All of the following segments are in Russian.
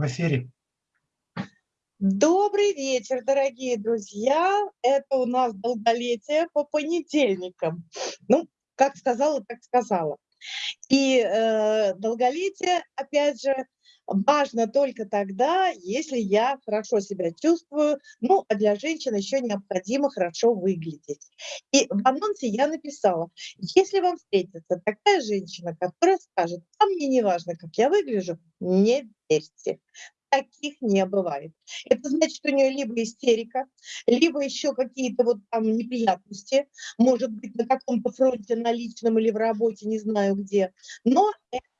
в эфире. Добрый вечер, дорогие друзья. Это у нас долголетие по понедельникам. Ну, как сказала, так сказала. И э, долголетие, опять же, важно только тогда, если я хорошо себя чувствую, ну, а для женщин еще необходимо хорошо выглядеть. И в анонсе я написала, если вам встретится такая женщина, которая скажет, а мне не важно, как я выгляжу, не верьте таких не бывает. Это значит, что у нее либо истерика, либо еще какие-то вот там неприятности, может быть, на каком-то фронте, на личном или в работе, не знаю где. Но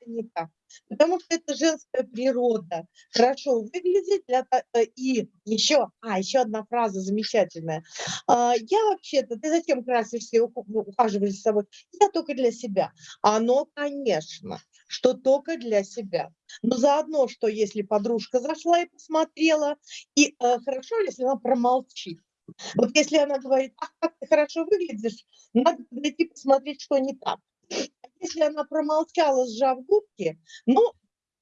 не так. Потому что это женская природа. Хорошо выглядеть для, э, и еще, а, еще одна фраза замечательная. А, я вообще-то, ты зачем красишься и ухаживаешь за собой? Я только для себя. Оно, конечно, что только для себя. Но заодно, что если подружка зашла и посмотрела, и э, хорошо, если она промолчит. Вот если она говорит, ах, как ты хорошо выглядишь, надо подойти посмотреть, что не так. Если она промолчала, сжав губки, ну,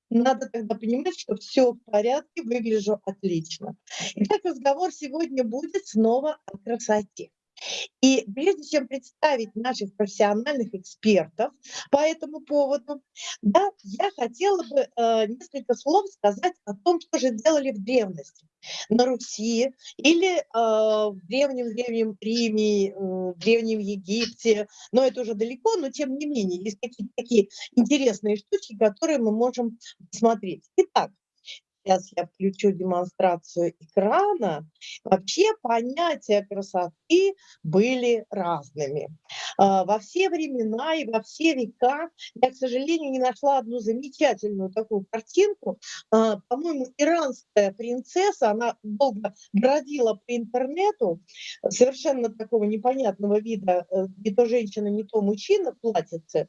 надо тогда понимать, что все в порядке, выгляжу отлично. Итак, разговор сегодня будет снова о красоте. И прежде чем представить наших профессиональных экспертов по этому поводу, да, я хотела бы э, несколько слов сказать о том, что же делали в древности на Руси или э, в древнем-древнем Риме, э, в древнем Египте, но это уже далеко, но тем не менее есть какие-то такие интересные штучки, которые мы можем посмотреть. Итак, сейчас я включу демонстрацию экрана, вообще понятия красоты были разными. А, во все времена и во все века я, к сожалению, не нашла одну замечательную такую картинку. А, по-моему, иранская принцесса, она долго бродила по интернету, совершенно такого непонятного вида, э, не то женщина, не то мужчина платьице,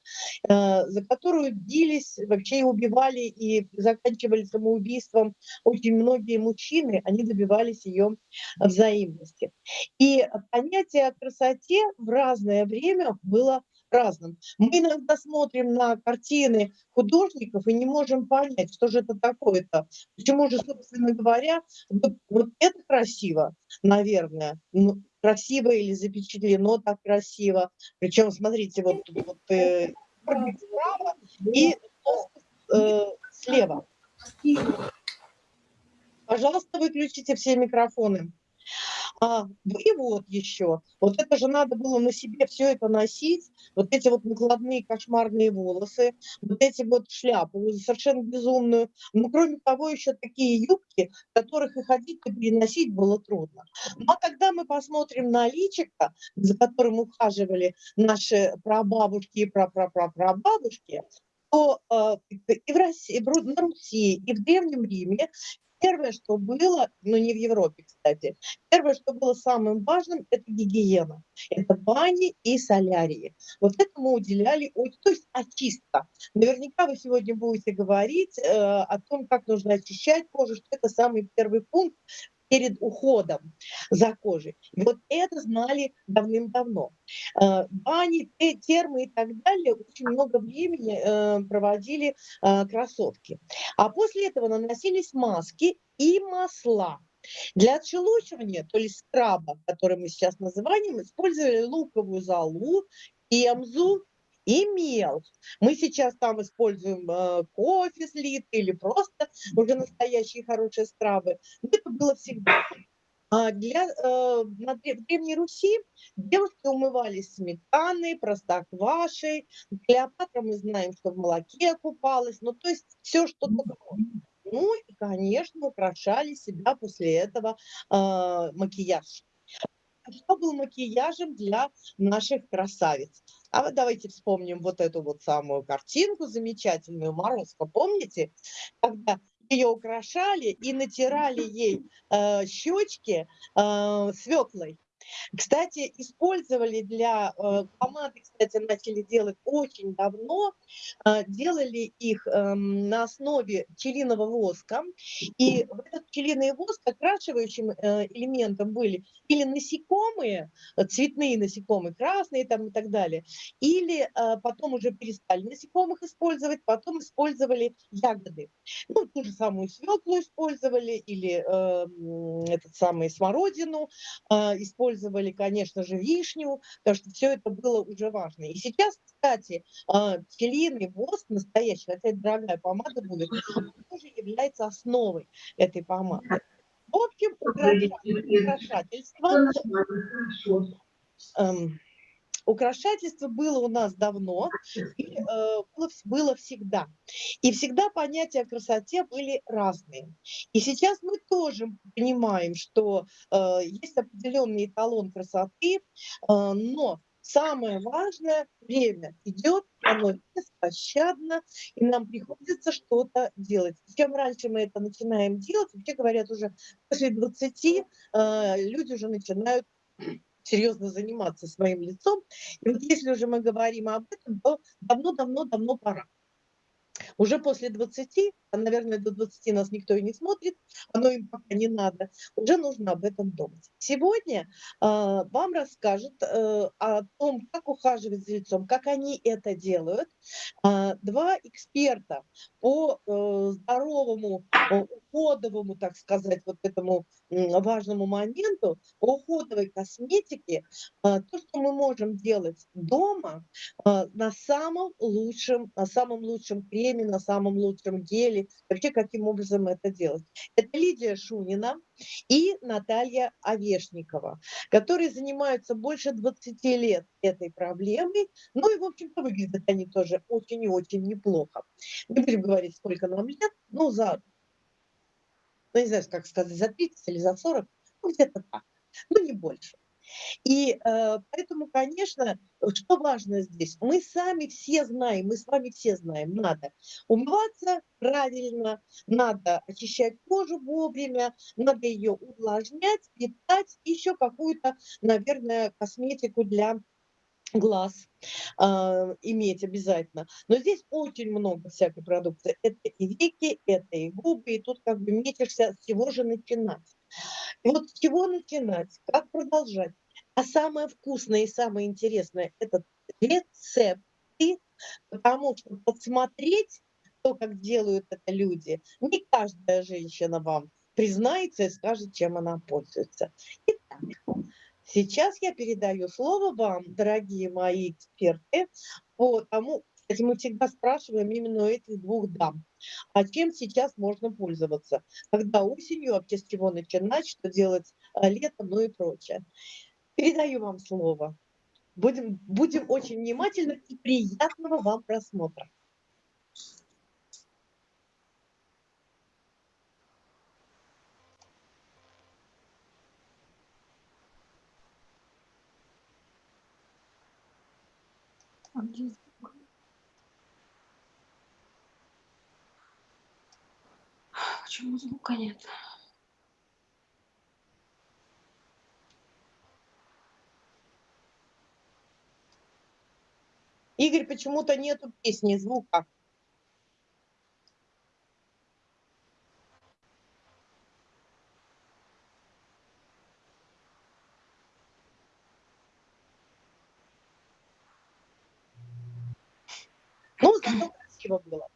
э, за которую бились, вообще и убивали, и заканчивали самоубийством очень многие мужчины, они добивались ее взаимности. И понятие о красоте в разное время было разным. Мы иногда смотрим на картины художников и не можем понять, что же это такое-то. Почему же, собственно говоря, вот, вот это красиво, наверное, ну, красиво или запечатлено так красиво. Причем, смотрите, вот, вот э, справа и э, слева. Пожалуйста, выключите все микрофоны. А, и вот еще, вот это же надо было на себе все это носить, вот эти вот накладные кошмарные волосы, вот эти вот шляпы, совершенно безумную. Но кроме того, еще такие юбки, которых и ходить, и переносить было трудно. Ну, а когда мы посмотрим на личико, за которым ухаживали наши прабабушки и прапрапрапрабабушки, то э, и в России, и на Руси, и в Древнем Риме Первое, что было, но не в Европе, кстати, первое, что было самым важным, это гигиена. Это бани и солярии. Вот этому уделяли, то есть очистка. Наверняка вы сегодня будете говорить э, о том, как нужно очищать кожу, что это самый первый пункт, перед уходом за кожей. И вот это знали давным-давно. Э, бани, термы и так далее очень много времени э, проводили э, кроссовки. А после этого наносились маски и масла. Для отшелушивания, то есть скраба, который мы сейчас называем, использовали луковую золу, эмзу и мел. Мы сейчас там используем э, кофе слитый или просто уже настоящие хорошие скрабы. Но это было всегда. А для, э, на, в Древней Руси девушки умывались сметаной, простоквашей. Клеопатра мы знаем, что в молоке купалась. Ну, то есть все, что только Ну и, конечно, украшали себя после этого э, макияж что был макияжем для наших красавиц. А вот давайте вспомним вот эту вот самую картинку замечательную, Морозко, помните? Когда ее украшали и натирали ей э, щечки э, свеклой. Кстати, использовали для э, кстати, начали делать очень давно, э, делали их э, на основе пчелиного воска, и в этот пчелиный воск окрашивающим э, элементом были или насекомые, э, цветные насекомые, красные там и так далее, или потом уже перестали насекомых использовать, потом использовали ягоды. Ну, ту же самую свеклу использовали, или э, этот самый смородину, э, использовали, конечно же, вишню, потому что все это было уже важно. И сейчас, кстати, э, пчелиный воск настоящий, хотя это дорогая помада будет, тоже является основой этой помады. В общем, украшательство, украшательство было у нас давно, э, было, всегда. И всегда понятия о красоте были разные. И сейчас мы тоже понимаем, что э, есть определенный эталон красоты, э, но самое важное время идет, оно беспощадно, и нам приходится что-то делать. Чем раньше мы это начинаем делать, вообще говорят, уже после 20 э, люди уже начинают серьезно заниматься своим лицом. И вот если уже мы говорим об этом, то давно-давно-давно пора. Уже после 20, а, наверное, до 20 нас никто и не смотрит, оно им пока не надо, уже нужно об этом думать. Сегодня э, вам расскажут э, о том, как ухаживать за лицом, как они это делают. Э, два эксперта по э, здоровому, э, уходовому, так сказать, вот этому важному моменту, уходовой косметике, э, то, что мы можем делать дома на самом лучшем, на самом лучшем креме, на самом лучшем геле, вообще каким образом это делать. Это Лидия Шунина и Наталья Овешникова, которые занимаются больше 20 лет этой проблемой, ну и, в общем-то, выглядят они тоже очень и очень неплохо. Не будем говорить, сколько нам лет, ну, за, ну, не знаю, как сказать, за 30 или за 40, ну, где-то так, ну, не больше. И э, поэтому, конечно, что важно здесь? Мы сами все знаем, мы с вами все знаем, надо умываться правильно, надо очищать кожу вовремя, надо ее увлажнять, питать, еще какую-то, наверное, косметику для глаз э, иметь обязательно. Но здесь очень много всякой продукции. Это и веки, это и губы, и тут как бы метишься, с чего же начинать. И вот с чего начинать, как продолжать. А самое вкусное и самое интересное – это рецепты, потому что подсмотреть то, как делают это люди, не каждая женщина вам признается и скажет, чем она пользуется. Итак, сейчас я передаю слово вам, дорогие мои эксперты, по тому, кстати, мы всегда спрашиваем именно у этих двух дам, а чем сейчас можно пользоваться, когда осенью, вообще с чего начинать, что делать а, летом, ну и прочее. Передаю вам слово. Будем, будем очень внимательны и приятного вам просмотра. А где Почему звука нет? Игорь, почему-то нету песни, звука. Ну, зато красиво было.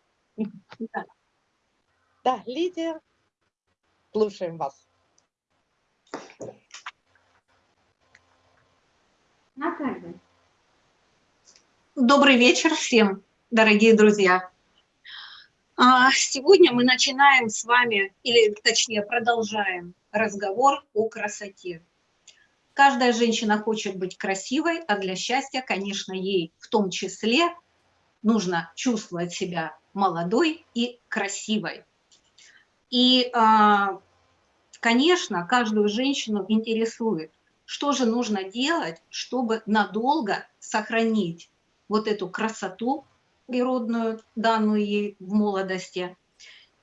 Да. Лидия, слушаем вас. Наталья. Добрый вечер всем, дорогие друзья. А, сегодня мы начинаем с вами, или точнее продолжаем разговор о красоте. Каждая женщина хочет быть красивой, а для счастья, конечно, ей в том числе нужно чувствовать себя молодой и красивой. И, а, конечно, каждую женщину интересует, что же нужно делать, чтобы надолго сохранить вот эту красоту природную, данную ей в молодости,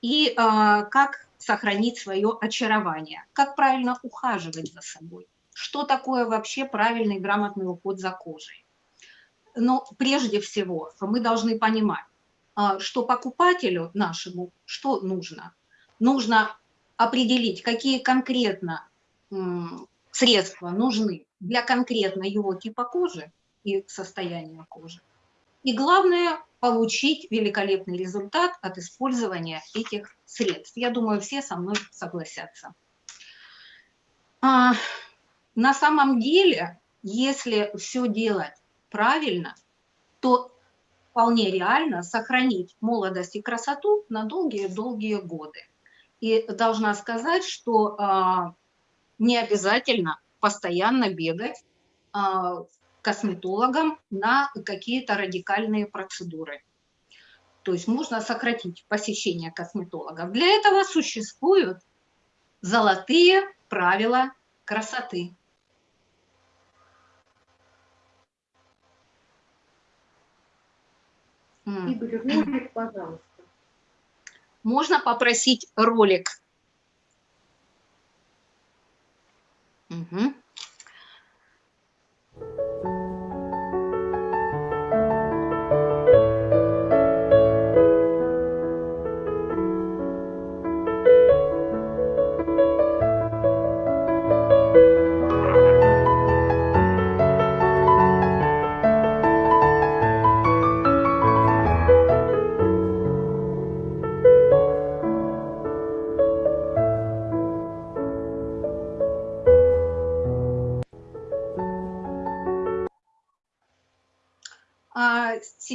и э, как сохранить свое очарование, как правильно ухаживать за собой. что такое вообще правильный грамотный уход за кожей. Но прежде всего мы должны понимать, а, что покупателю нашему что нужно. Нужно определить, какие конкретно средства нужны для конкретно его типа кожи и состояния кожи. И главное, получить великолепный результат от использования этих средств. Я думаю, все со мной согласятся. А, на самом деле, если все делать правильно, то вполне реально сохранить молодость и красоту на долгие-долгие годы. И должна сказать, что а, не обязательно постоянно бегать а, косметологам на какие-то радикальные процедуры. То есть можно сократить посещение косметологов. Для этого существуют золотые правила красоты. Игорь, ролик, пожалуйста. Можно попросить ролик.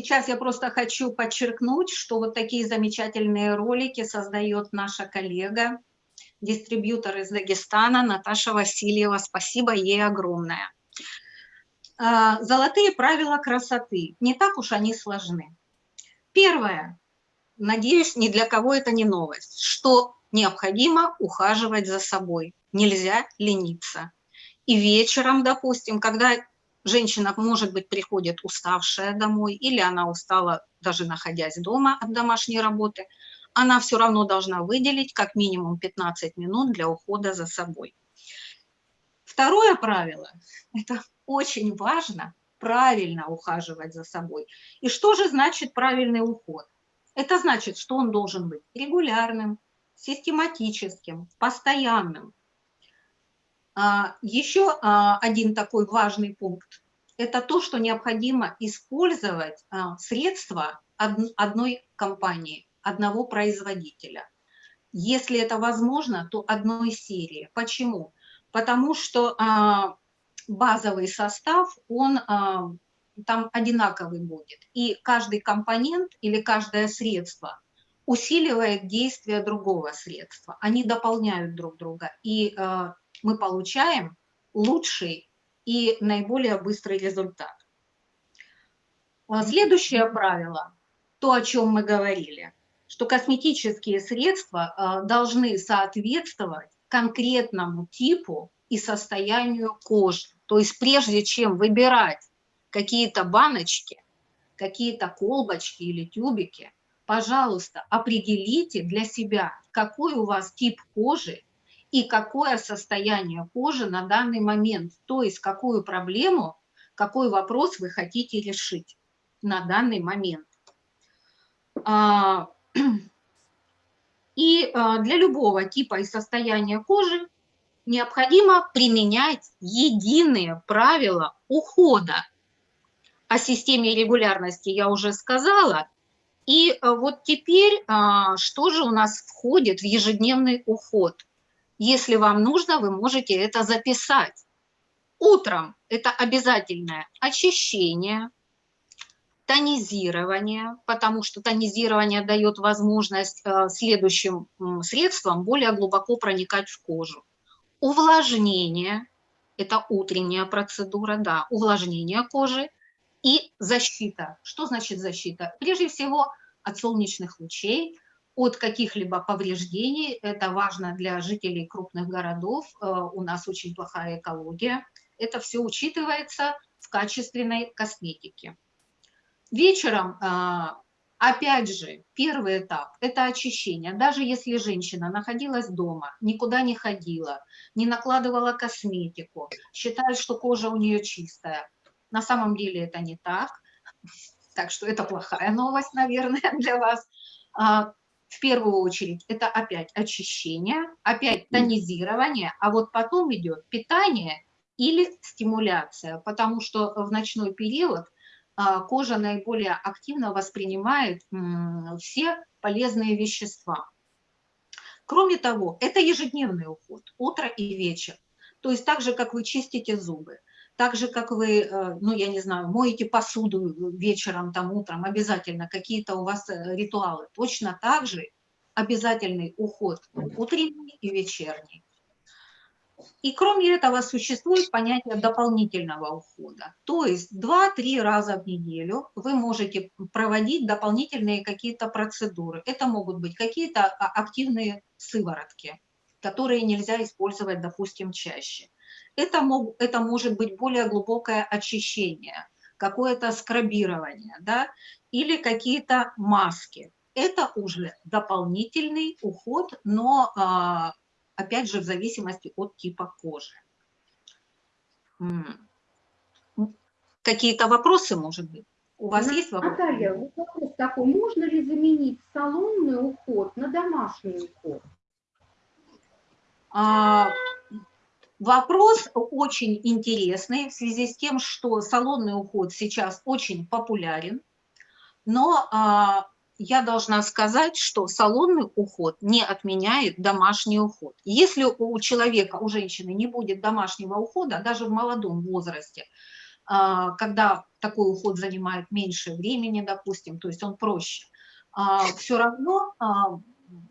Сейчас я просто хочу подчеркнуть, что вот такие замечательные ролики создает наша коллега, дистрибьютор из Дагестана Наташа Васильева. Спасибо ей огромное. А, золотые правила красоты. Не так уж они сложны. Первое, надеюсь, ни для кого это не новость, что необходимо ухаживать за собой. Нельзя лениться. И вечером, допустим, когда Женщина, может быть, приходит уставшая домой, или она устала, даже находясь дома от домашней работы, она все равно должна выделить как минимум 15 минут для ухода за собой. Второе правило – это очень важно правильно ухаживать за собой. И что же значит правильный уход? Это значит, что он должен быть регулярным, систематическим, постоянным. А, Еще а, один такой важный пункт – это то, что необходимо использовать а, средства одной компании, одного производителя. Если это возможно, то одной серии. Почему? Потому что базовый состав, он там одинаковый будет. И каждый компонент или каждое средство усиливает действие другого средства. Они дополняют друг друга. И мы получаем лучший и наиболее быстрый результат. А следующее правило, то, о чем мы говорили, что косметические средства а, должны соответствовать конкретному типу и состоянию кожи. То есть прежде чем выбирать какие-то баночки, какие-то колбочки или тюбики, пожалуйста, определите для себя, какой у вас тип кожи и какое состояние кожи на данный момент, то есть какую проблему, какой вопрос вы хотите решить на данный момент. А, и а, для любого типа и состояния кожи необходимо применять единые правила ухода. О системе регулярности я уже сказала. И а, вот теперь, что же у нас входит в ежедневный уход? Если вам нужно, вы можете это записать. Утром это обязательное очищение, тонизирование, потому что тонизирование дает возможность э, следующим средствам более глубоко проникать в кожу. Увлажнение – это утренняя процедура, да, увлажнение кожи и защита. Что значит защита? Прежде всего от солнечных лучей, от каких-либо повреждений. Это важно для жителей крупных городов. Э, у нас очень плохая экология. Это все учитывается в качественной косметике. Вечером э, Опять же, первый этап – это очищение. Даже если женщина находилась дома, никуда не ходила, не накладывала косметику, считает, что кожа у нее чистая. На самом деле это не так. Так что это плохая новость, наверное, для вас. В первую очередь это опять очищение, опять тонизирование, а вот потом идет питание или стимуляция, потому что в ночной период а, кожа наиболее активно воспринимает все полезные вещества. Кроме того, это ежедневный уход, утро и вечер. То есть так же, как вы чистите зубы, так же, как вы, э, ну, я не знаю, моете посуду вечером, там, утром, обязательно какие-то у вас э, ритуалы. Точно так же обязательный уход утренний и вечерний. И кроме этого существует понятие дополнительного ухода. То есть 2-3 раза в неделю вы можете проводить дополнительные какие-то процедуры. Это могут быть какие-то а, активные сыворотки, которые нельзя использовать, допустим, чаще. Это, мог, это может быть более глубокое очищение, какое-то скрабирование, да, или какие-то маски. Это уже дополнительный уход, но а, опять же, в зависимости от типа кожи. Какие-то вопросы, может быть? У вас есть вопросы? Наталья, вопрос такой, можно ли заменить салонный уход на домашний уход? А, вопрос очень интересный в связи с тем, что салонный уход сейчас очень популярен, но а, я должна сказать, что салонный уход не отменяет домашний уход. Если у человека, у женщины не будет домашнего ухода, даже в молодом возрасте, а, когда такой уход занимает меньше времени, допустим, то есть он проще, а, все равно а,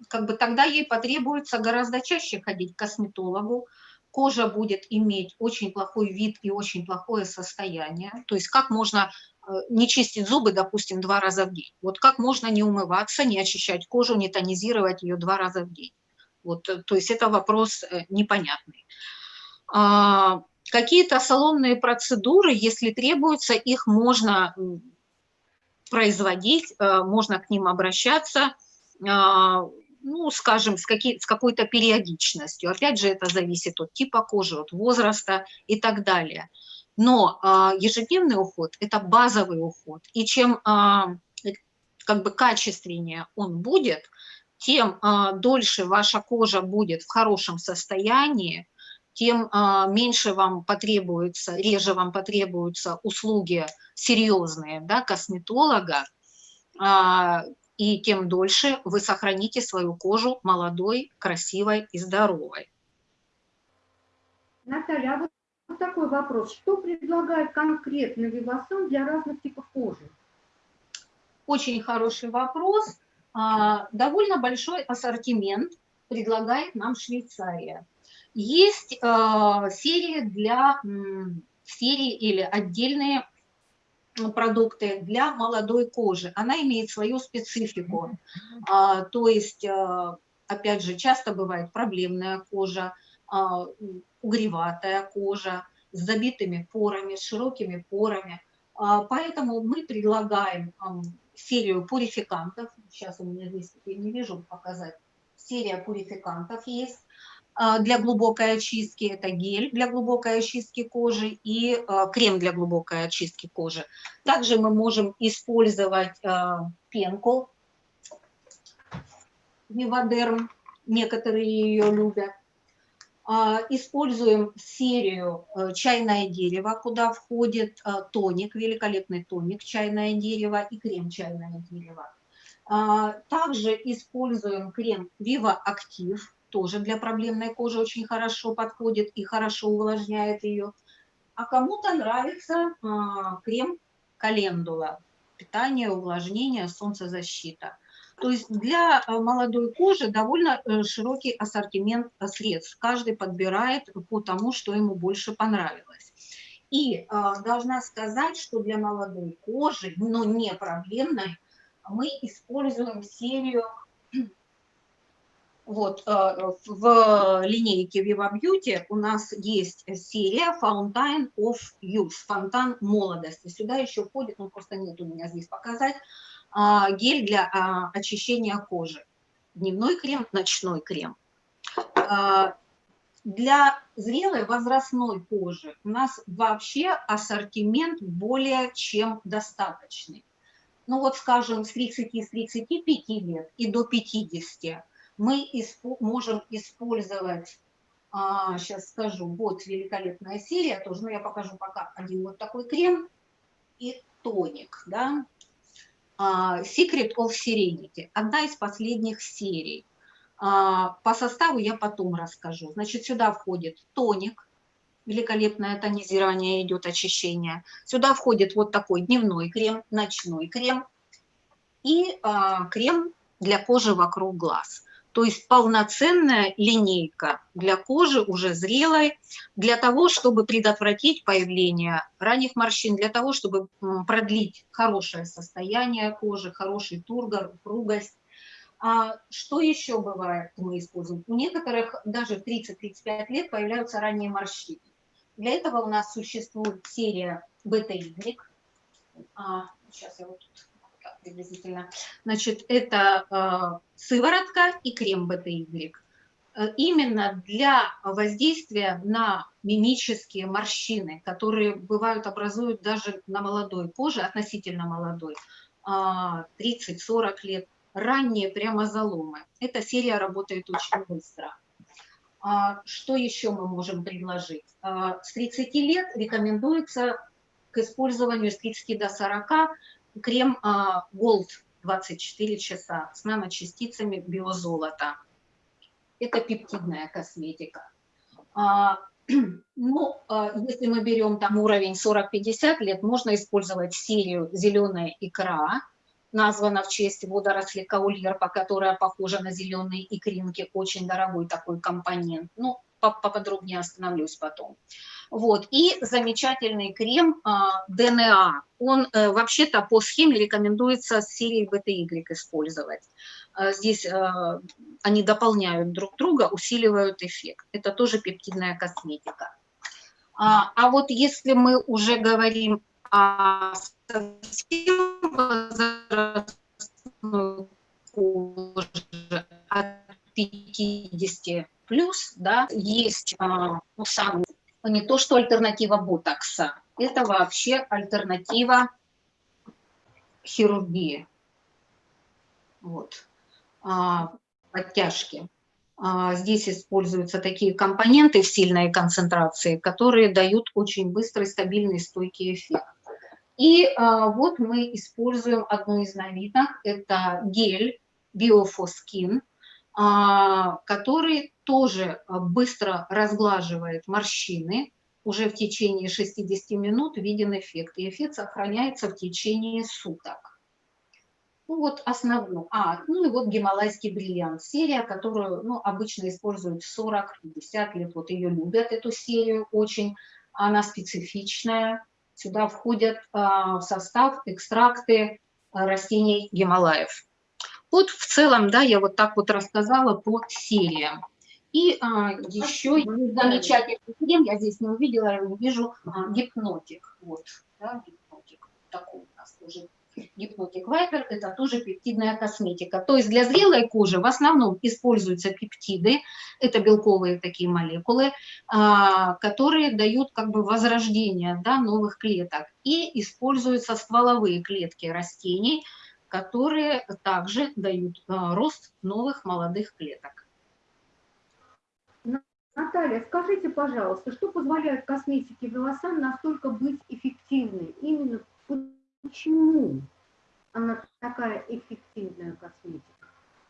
как бы тогда ей потребуется гораздо чаще ходить к косметологу, кожа будет иметь очень плохой вид и очень плохое состояние. То есть как можно э, не чистить зубы, допустим, два раза в день? Вот как можно не умываться, не очищать кожу, не тонизировать ее два раза в день? Вот, э, то есть это вопрос э, непонятный. А, Какие-то салонные процедуры, если требуется, их можно производить, можно к ним обращаться а, ну, скажем, с, с какой-то периодичностью. Опять же, это зависит от типа кожи, от возраста и так далее. Но а, ежедневный уход – это базовый уход. И чем а, как бы качественнее он будет, тем а, дольше ваша кожа будет в хорошем состоянии, тем а, меньше вам потребуется, реже вам потребуются услуги серьезные да, косметолога, и тем дольше вы сохраните свою кожу молодой, красивой и здоровой. Наталья, а вот такой вопрос. Что предлагает конкретно Вивасан для разных типов кожи? Очень хороший вопрос. А, довольно большой ассортимент предлагает нам Швейцария. Есть а, серии для серии или отдельные продукты для молодой кожи. Она имеет свою специфику. А, то есть, а, опять же, часто бывает проблемная кожа, а, угреватая кожа с забитыми порами, с широкими порами. А, поэтому мы предлагаем а, серию пурификантов. Сейчас у меня здесь, я не вижу показать. Серия пурификантов есть. А, для глубокой очистки, это гель для глубокой очистки кожи и а, крем для глубокой очистки кожи. Также мы можем использовать а, пенку Вивадерм, некоторые ее любят. Используем серию чайное дерево, куда входит тоник, великолепный тоник чайное дерево и крем чайное дерево. Также используем крем Viva Актив тоже для проблемной кожи очень хорошо подходит и хорошо увлажняет ее. А кому-то нравится а, крем календула. Питание, увлажнение, солнцезащита. То есть для а, молодой кожи довольно э, широкий ассортимент средств. Каждый подбирает по тому, что ему больше понравилось. И э, должна сказать, что для молодой кожи, но не проблемной, мы используем серию вот, э, в линейке Viva Beauty у нас есть серия Fountain of Youth, фонтан молодости. Сюда еще входит, ну просто нет у меня здесь показать, а, гель для а, очищения кожи. Дневной крем, ночной крем. А, для зрелой возрастной кожи у нас вообще ассортимент более чем достаточный. Ну вот, скажем, с 30-35 лет и до 50 мы исп можем использовать, а, сейчас скажу, вот великолепная серия, тоже, но я покажу пока один вот такой крем и тоник, да, а, Secret of Serenity, одна из последних серий. А, по составу я потом расскажу. Значит, сюда входит тоник, великолепное тонизирование идет, очищение. Сюда входит вот такой дневной крем, ночной крем и а, крем для кожи вокруг глаз. То есть полноценная линейка для кожи уже зрелой, для того, чтобы предотвратить появление ранних морщин, для того, чтобы продлить хорошее состояние кожи, хороший тургор, упругость. А что еще бывает, мы используем? У некоторых даже в 30-35 лет появляются ранние морщины. Для этого у нас существует серия бета-Y. А, сейчас я вот тут приблизительно. Значит, это э, сыворотка и крем БТY. Э, именно для воздействия на мимические морщины, которые бывают, образуют даже на молодой коже, относительно молодой, 30-40 а, лет, ранние прямо заломы. Эта серия работает очень быстро. А, что еще мы можем предложить? С 30 лет рекомендуется к использованию с 30 до 40 крем а, Gold 24 часа с наночастицами биозолота. Это пептидная косметика. А, ну, а, если мы берем там уровень 40-50 лет, можно использовать серию «Зеленая икра», названа в честь водоросли каульерпа, которая похожа на зеленые икринки, очень дорогой такой компонент. Ну, поподробнее остановлюсь потом. Вот. И замечательный крем а, ДНА. Он э, вообще-то по схеме рекомендуется с серией БТY использовать. А, здесь а, они дополняют друг друга, усиливают эффект. Это тоже пептидная косметика. А, вот если мы уже говорим о совсем возрастной коже от 50 плюс, да, есть ну, самый не то, что альтернатива ботокса, это вообще альтернатива хирургии. Вот. А, подтяжки. А, здесь используются такие компоненты в сильной концентрации, которые дают очень быстрый, стабильный, стойкий эффект. И а, вот мы используем одну из новинок, это гель Biofoskin, а, который тоже а, быстро разглаживает морщины. Уже в течение 60 минут виден эффект. И эффект сохраняется в течение суток. Ну вот основную. А, ну и вот гималайский бриллиант. Серия, которую ну, обычно используют 40-50 лет. Вот ее любят, эту серию очень. Она специфичная. Сюда входят а, в состав экстракты а, растений Гималаев. Вот в целом, да, я вот так вот рассказала по сериям. И а, еще замечательный крем, я здесь не увидела, я вижу а, гипнотик. Вот, да, гипнотик. Такой у нас тоже гипнотик вайпер, это тоже пептидная косметика. То есть для зрелой кожи в основном используются пептиды, это белковые такие молекулы, а, которые дают как бы возрождение да, новых клеток. И используются стволовые клетки растений, которые также дают а, рост новых молодых клеток. Наталья, скажите, пожалуйста, что позволяет косметике волосам настолько быть эффективной? Именно почему она такая эффективная косметика?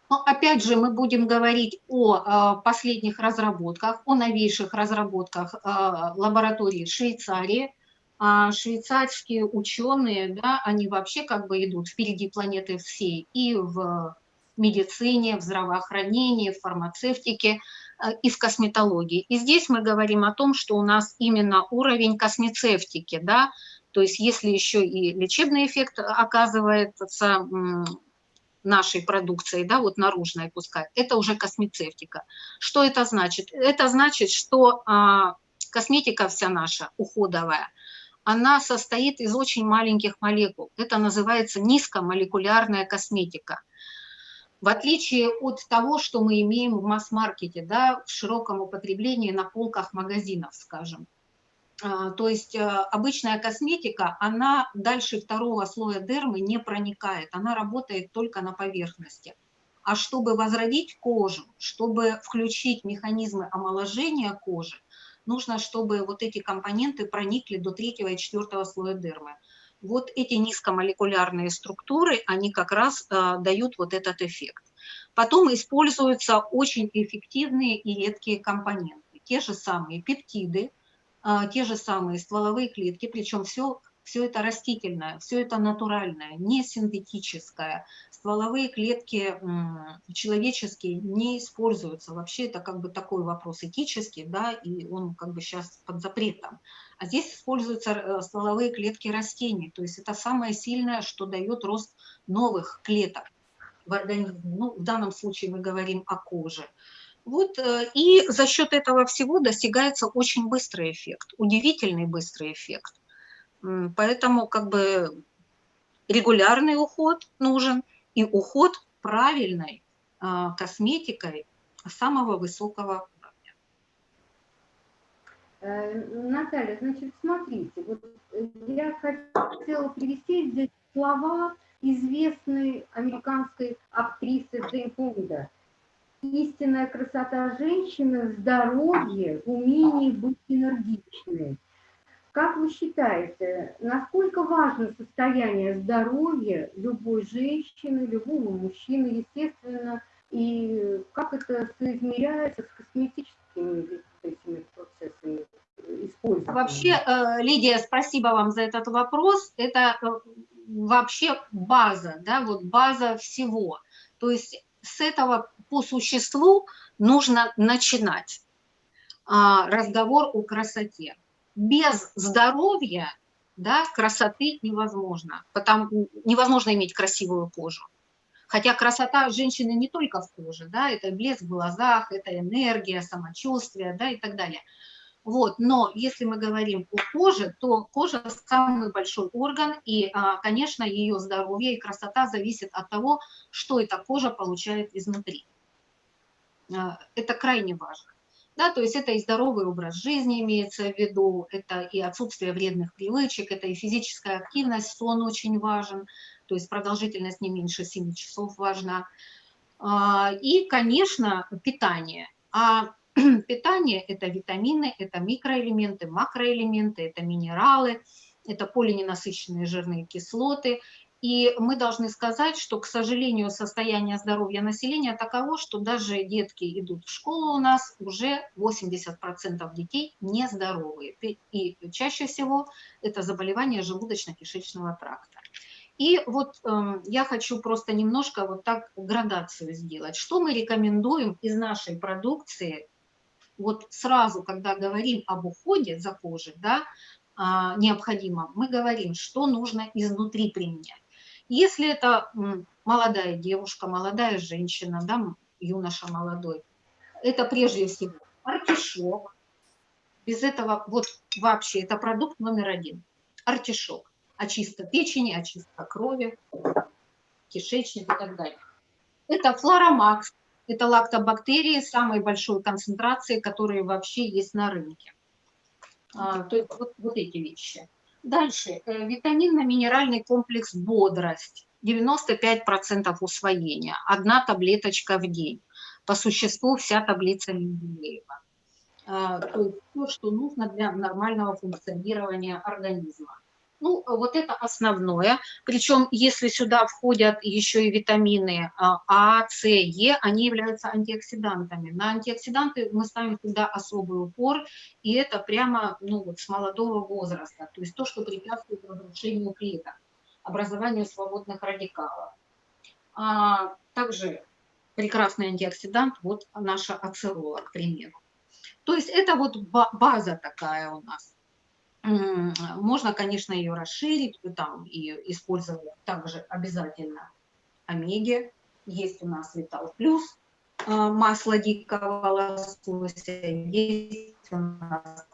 Но опять же, мы будем говорить о э, последних разработках, о новейших разработках э, лаборатории Швейцарии. А швейцарские ученые, да, они вообще как бы идут впереди планеты всей и в медицине, в здравоохранении, в фармацевтике. Э, и в косметологии. И здесь мы говорим о том, что у нас именно уровень космецевтики, да, то есть если еще и лечебный эффект оказывается нашей продукцией, да, вот наружной пускай, это уже космецевтика. Что это значит? Это значит, что а, косметика вся наша уходовая, она состоит из очень маленьких молекул. Это называется низкомолекулярная косметика. В отличие от того, что мы имеем в масс-маркете, да, в широком употреблении на полках магазинов, скажем. А, то есть э, обычная косметика, она дальше второго слоя дермы не проникает, она работает только на поверхности. А чтобы возродить кожу, чтобы включить механизмы омоложения кожи, нужно, чтобы вот эти компоненты проникли до третьего и четвертого слоя дермы. Вот эти низкомолекулярные структуры, они как раз э, дают вот этот эффект. Потом используются очень эффективные и редкие компоненты. Те же самые пептиды, э, те же самые стволовые клетки, причем все все это растительное, все это натуральное, не синтетическое. Стволовые клетки человеческие не используются. Вообще это как бы такой вопрос этический, да, и он как бы сейчас под запретом. А здесь используются э, стволовые клетки растений, то есть это самое сильное, что дает рост новых клеток организме. Ну, в данном случае мы говорим о коже. Вот, э, и за счет этого всего достигается очень быстрый эффект, удивительный быстрый эффект. Поэтому как бы регулярный уход нужен и уход правильной а, косметикой самого высокого уровня. Э, Наталья, значит, смотрите, вот я хотела привести здесь слова известной американской актрисы Джейн Фонда. Истинная красота женщины здоровье, в умении быть энергичной. Как вы считаете, насколько важно состояние здоровья любой женщины, любого мужчины, естественно, и как это соизмеряется с косметическими этими процессами? Вообще, э, Лидия, спасибо вам за этот вопрос. Это э, вообще база, да, вот база всего. То есть с этого по существу нужно начинать а, разговор о красоте без здоровья да, красоты невозможно. Потому, невозможно иметь красивую кожу. Хотя красота женщины не только в коже, да, это блеск в глазах, это энергия, самочувствие, да, и так далее. Вот, но если мы говорим о коже, то кожа самый большой орган, и, а, конечно, ее здоровье и красота зависит от того, что эта кожа получает изнутри. А, это крайне важно. Да, то есть это и здоровый образ жизни имеется в виду, это и отсутствие вредных привычек, это и физическая активность, сон очень важен, то есть продолжительность не меньше 7 часов важна. А, и, конечно, питание. А питание – это витамины, это микроэлементы, макроэлементы, это минералы, это полиненасыщенные жирные кислоты, и мы должны сказать, что, к сожалению, состояние здоровья населения таково, что даже детки идут в школу у нас, уже 80% детей нездоровые. И чаще всего это заболевание желудочно-кишечного тракта. И вот э, я хочу просто немножко вот так градацию сделать. Что мы рекомендуем из нашей продукции, вот сразу, когда говорим об уходе за кожей, да, э, необходимо, мы говорим, что нужно изнутри применять. Если это молодая девушка, молодая женщина, да, юноша молодой, это прежде всего артишок. Без этого вот вообще это продукт номер один. Артишок. Очистка печени, очистка крови, кишечник и так далее. Это флоромакс. Это лактобактерии самой большой концентрации, которые вообще есть на рынке. А, то есть вот, вот эти вещи. Дальше. Э, витаминно-минеральный комплекс «Бодрость». 95% усвоения. Одна таблеточка в день. По существу вся таблица Менделеева. А, то есть то, что нужно для нормального функционирования организма. Ну, вот это основное. Причем, если сюда входят еще и витамины а, а, С, Е, они являются антиоксидантами. На антиоксиданты мы ставим всегда особый упор, и это прямо ну, вот с молодого возраста. То есть то, что препятствует разрушению клеток, образованию свободных радикалов. А, также прекрасный антиоксидант, вот наша ацерола, к примеру. То есть это вот база такая у нас. Можно, конечно, ее расширить там, и использовать также обязательно омеги. Есть у нас Витал Плюс, а, масло дикого лосося, есть у нас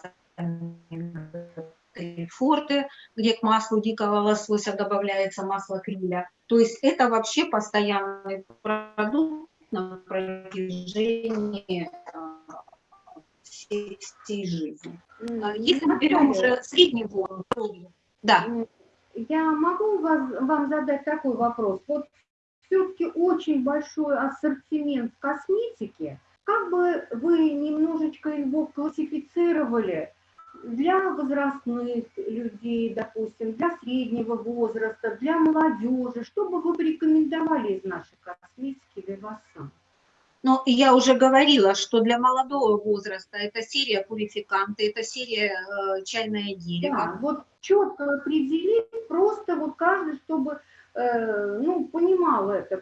форте, где к маслу дикого лосося добавляется масло криля. То есть это вообще постоянный продукт на протяжении всей, всей жизни. А если мы берем уже средний возраст, да. Я могу вас, вам задать такой вопрос. Вот все-таки очень большой ассортимент косметики. Как бы вы немножечко его классифицировали для возрастных людей, допустим, для среднего возраста, для молодежи? Что бы вы порекомендовали из нашей косметики Вивасан? Ну, я уже говорила, что для молодого возраста это серия пурификанты, это серия э, чайное дерево. Да, вот четко определить, просто вот каждый, чтобы э, ну, понимал это,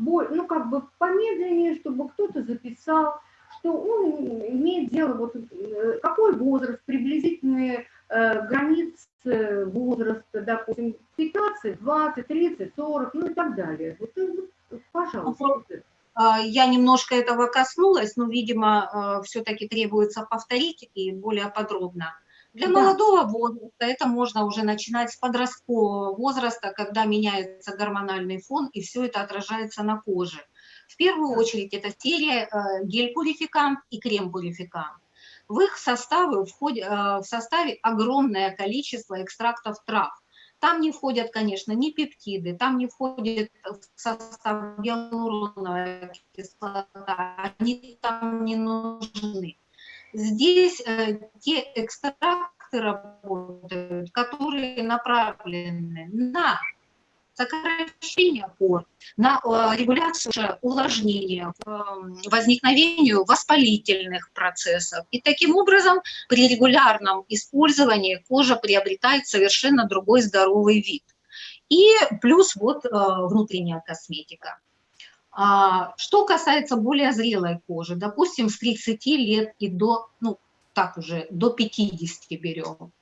ну, как бы помедленнее, чтобы кто-то записал, что он имеет дело, вот, э, какой возраст, приблизительные э, границы возраста, допустим, 15, 20, 30, 40, ну и так далее. Вот, э, вот пожалуйста. А, я немножко этого коснулась, но, видимо, а, все-таки требуется повторить и более подробно. Для да. молодого возраста это можно уже начинать с подросткового возраста, когда меняется гормональный фон, и все это отражается на коже. В первую очередь это серия а, гель-пурификант и крем-пурификант. В их составы входит, в составе огромное количество экстрактов трав. Там не входят, конечно, ни пептиды, там не входит в состав гиалуроновая кислота, они там не нужны. Здесь э, те экстракты работают, которые направлены на сокращение пор, на э, регуляцию увлажнения, эм, возникновению воспалительных процессов. И таким образом при регулярном использовании кожа приобретает совершенно другой здоровый вид. И плюс вот э, внутренняя косметика. А, что касается более зрелой кожи, допустим, с 30 лет и до, ну, так уже, до 50 берем,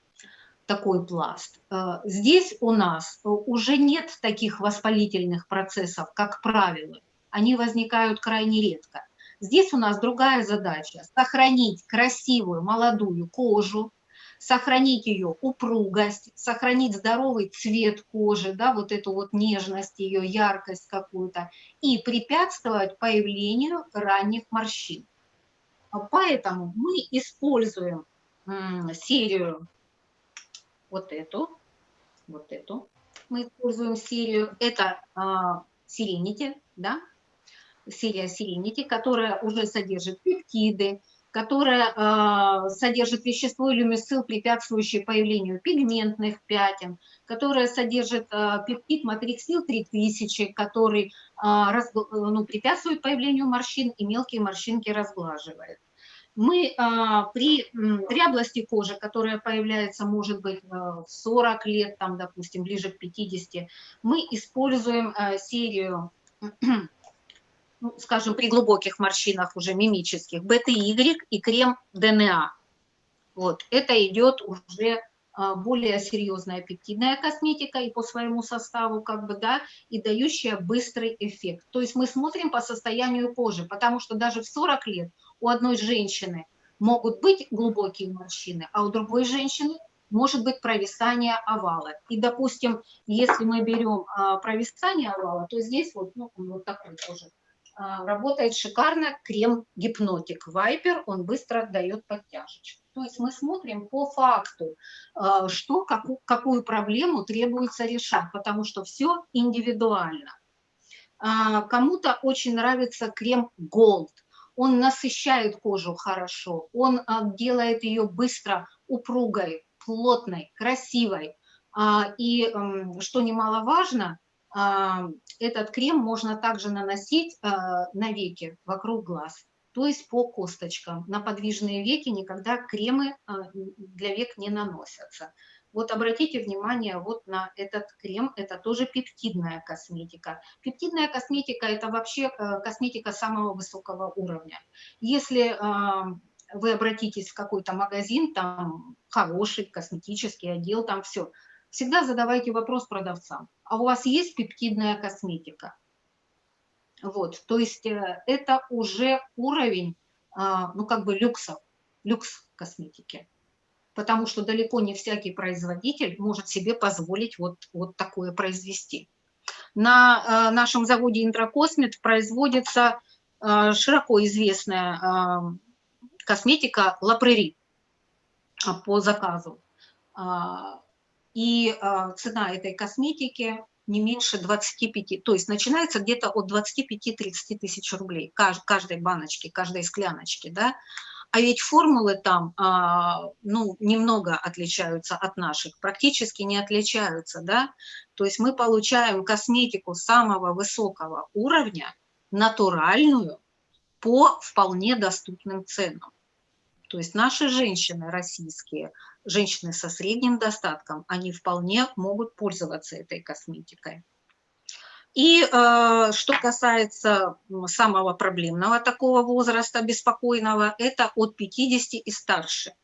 такой пласт. Э, здесь у нас уже нет таких воспалительных процессов, как правило. Они возникают крайне редко. Здесь у нас другая задача – сохранить красивую молодую кожу, сохранить ее упругость, сохранить здоровый цвет кожи, да, вот эту вот нежность, ее яркость какую-то, и препятствовать появлению ранних морщин. Поэтому мы используем серию вот эту, вот эту. Мы используем серию, это Serenity, да, серия Serenity, которая уже содержит пептиды, которая э, содержит вещество люмисцил, препятствующее появлению пигментных пятен, которая содержит э, пептид матриксил 3000, который э, раз, ну, препятствует появлению морщин и мелкие морщинки разглаживает мы а, при дряблости кожи, которая появляется, может быть, в 40 лет, там, допустим, ближе к 50, мы используем а, серию, ну, скажем, при глубоких морщинах уже мимических, БТY и крем ДНА. Вот, это идет уже а, более серьезная пептидная косметика и по своему составу, как бы, да, и дающая быстрый эффект. То есть мы смотрим по состоянию кожи, потому что даже в 40 лет у одной женщины могут быть глубокие морщины, а у другой женщины может быть провисание овала. И, допустим, если мы берем а, провисание овала, то здесь вот, ну, вот такой тоже а, работает шикарно крем гипнотик Вайпер, он быстро дает подтяжечку. То есть мы смотрим по факту, а, что, какую, какую проблему требуется решать, потому что все индивидуально. А, кому-то очень нравится крем Gold. Он насыщает кожу хорошо, он делает ее быстро упругой, плотной, красивой. И, что немаловажно, этот крем можно также наносить а, на веки вокруг глаз, то есть по косточкам. На подвижные веки никогда кремы а, для век не наносятся. Вот обратите внимание вот на этот крем, это тоже пептидная косметика. Пептидная косметика – это вообще а, косметика самого высокого уровня. Если вы обратитесь в какой-то магазин, там хороший косметический отдел, там все – всегда задавайте вопрос продавцам, а у вас есть пептидная косметика? Вот, то есть э, это уже уровень, а, ну как бы люкса, люкс косметики. Потому что далеко не всякий производитель может себе позволить вот, вот такое произвести. На э, нашем заводе Интракосмет производится э, широко известная э, косметика Лапрери по заказу. И цена этой косметики не меньше 25, то есть начинается где-то от 25-30 тысяч рублей каждой баночки, каждой скляночки, да, а ведь формулы там, а, ну, немного отличаются от наших, практически не отличаются, да, то есть мы получаем косметику самого высокого уровня, натуральную, по вполне доступным ценам. То есть наши женщины российские, женщины со средним достатком, они вполне могут пользоваться этой косметикой. И э, что касается самого проблемного такого возраста, беспокойного, это от 50 и старше.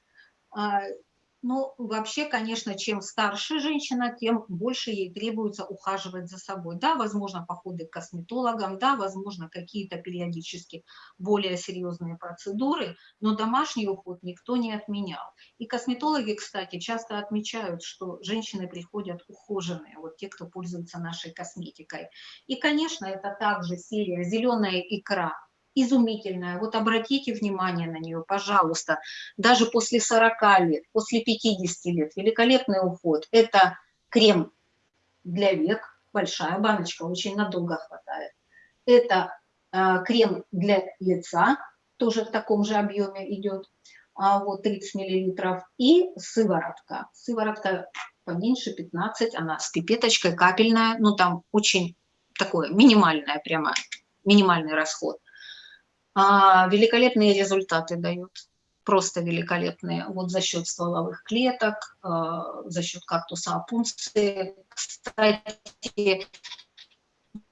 Ну, вообще, конечно, чем старше женщина, тем больше ей требуется ухаживать за собой. Да, возможно, походы к косметологам, да, возможно, какие-то периодически более серьезные процедуры, но домашний уход никто не отменял. И косметологи, кстати, часто отмечают, что женщины приходят ухоженные, вот те, кто пользуется нашей косметикой. И, конечно, это также серия «Зеленая икра», изумительная. Вот обратите внимание на нее, пожалуйста. Даже после 40 лет, после 50 лет, великолепный уход. Это крем для век, большая баночка, очень надолго хватает. Это э, крем для лица, тоже в таком же объеме идет, а, вот 30 миллилитров. И сыворотка. Сыворотка поменьше, 15, она с пипеточкой, капельная, ну там очень такое минимальное прямо, минимальный расход а, великолепные результаты дают, просто великолепные. Вот за счет стволовых клеток, а, за счет кактуса опунции. Кстати,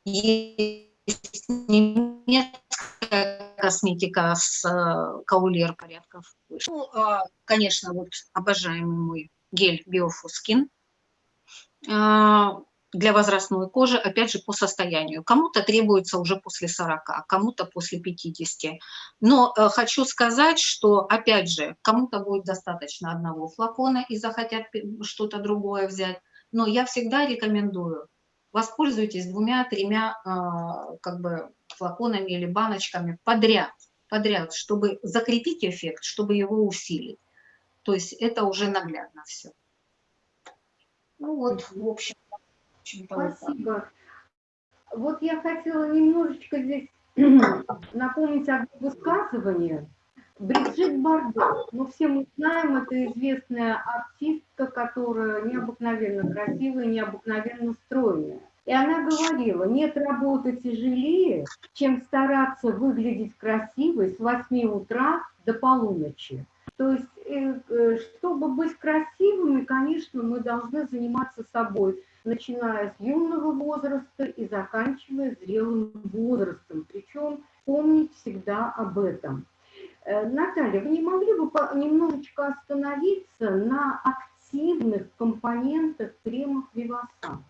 есть немецкая косметика с а, каулер порядков. Ну, а, конечно, вот обожаемый мой гель Biofuskин для возрастной кожи, опять же, по состоянию. Кому-то требуется уже после 40, кому-то после 50. Но э, хочу сказать, что, опять же, кому-то будет достаточно одного флакона и захотят что-то другое взять. Но я всегда рекомендую, воспользуйтесь двумя-тремя э, как бы флаконами или баночками подряд, подряд, чтобы закрепить эффект, чтобы его усилить. То есть это уже наглядно все. Ну вот, в общем. Спасибо. Вот я хотела немножечко здесь напомнить одно высказывание. Бриджит Бардо, ну все мы знаем, это известная артистка, которая необыкновенно красивая, необыкновенно стройная. И она говорила, нет работы тяжелее, чем стараться выглядеть красивой с 8 утра до полуночи. То есть, э, э, чтобы быть красивыми, конечно, мы должны заниматься собой начиная с юного возраста и заканчивая зрелым возрастом. Причем помнить всегда об этом. Э, Наталья, вы не могли бы немножечко остановиться на активных компонентах кремов Вивасан?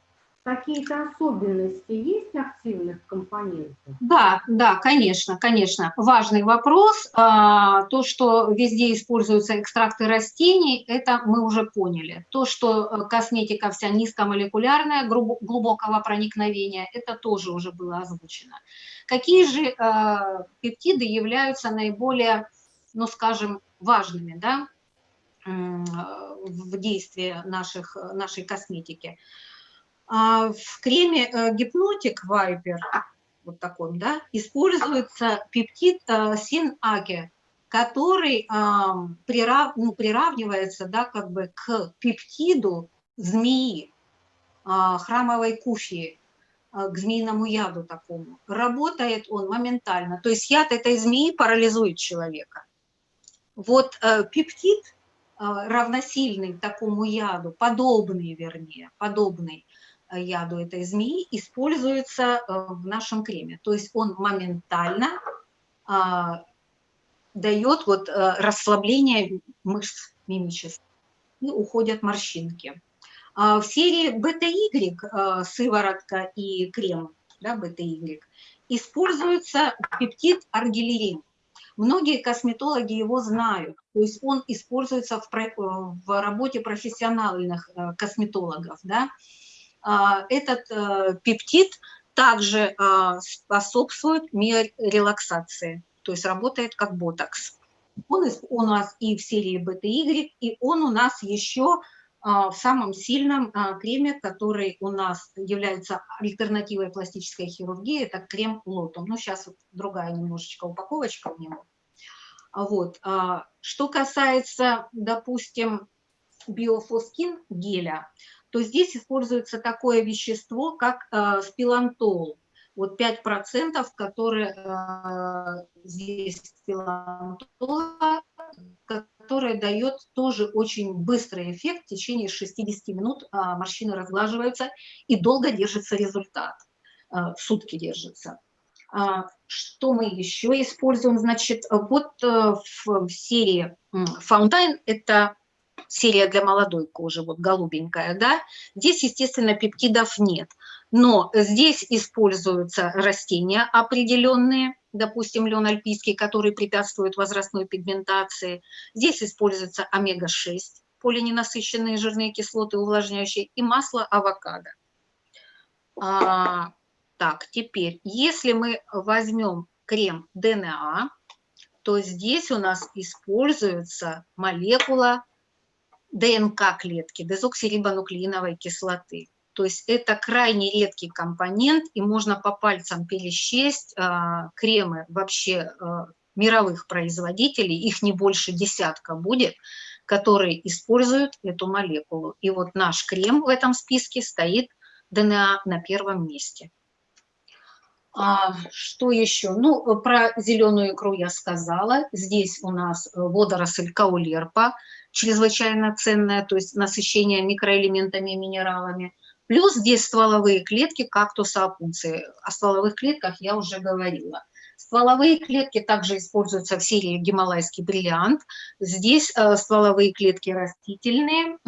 Какие-то особенности есть активных компонентов? Да, да, конечно, конечно. Важный вопрос. А, то, что везде используются экстракты растений, это мы уже поняли. То, что э, косметика вся низкомолекулярная, глубокого проникновения, это тоже уже было озвучено. Какие же э, пептиды являются наиболее, ну, скажем, важными, да, в действии наших, нашей косметики? А, в креме э, гипнотик Вайпер, вот таком, да, используется пептид э, син-аге, который прирав, ну, приравнивается, да, как бы к пептиду змеи, а, храмовой куфии, к змеиному яду такому. Работает он моментально. То есть яд этой змеи парализует человека. Вот э, пептид, равносильный такому яду, подобный, вернее, подобный, яду этой змеи используется э, в нашем креме. То есть он моментально а, дает вот э, расслабление мышц мимических и уходят морщинки. А в серии бета-Y, э, сыворотка и крем, да, бета-Y, используется пептид аргилерин. Многие косметологи его знают, то есть он используется в, в работе профессиональных косметологов. Да? А, этот э, пептид также а, способствует миорелаксации, то есть работает как ботокс. Он у нас и в серии BTY, и он у нас еще а, в самом сильном креме, который у нас является альтернативой пластической хирургии, это крем Лотум. Ну, сейчас вот другая немножечко упаковочка у него. Вот. Что касается, допустим, биофоскин геля, то здесь используется такое вещество, как э, спилантол. Вот 5%, которые э, здесь спилантола, который дает тоже очень быстрый эффект. В течение 60 минут э, морщины разглаживаются и долго держится результат. Э, сутки держится. А, что мы еще используем? Значит, вот э, в серии Fountain это серия для молодой кожи, вот голубенькая, да, здесь, естественно, пептидов нет. Но здесь используются растения определенные, допустим, лен альпийский, который препятствует возрастной пигментации. Здесь используется омега-6, полиненасыщенные жирные кислоты, увлажняющие, и масло авокадо. А, так, теперь, если мы возьмем крем ДНА, то здесь у нас используется молекула ДНК клетки, дезоксирибонуклеиновой кислоты. То есть это крайне редкий компонент, и можно по пальцам пересчесть а, кремы вообще а, мировых производителей, их не больше десятка будет, которые используют эту молекулу. И вот наш крем в этом списке стоит ДНА на первом месте. А, что еще? Ну, про зеленую икру я сказала. Здесь у нас водоросль каулерпа – чрезвычайно ценная, то есть насыщение микроэлементами и минералами. Плюс здесь стволовые клетки кактуса опунции. О стволовых клетках я уже говорила. Стволовые клетки также используются в серии гималайский бриллиант. Здесь э, стволовые клетки растительные,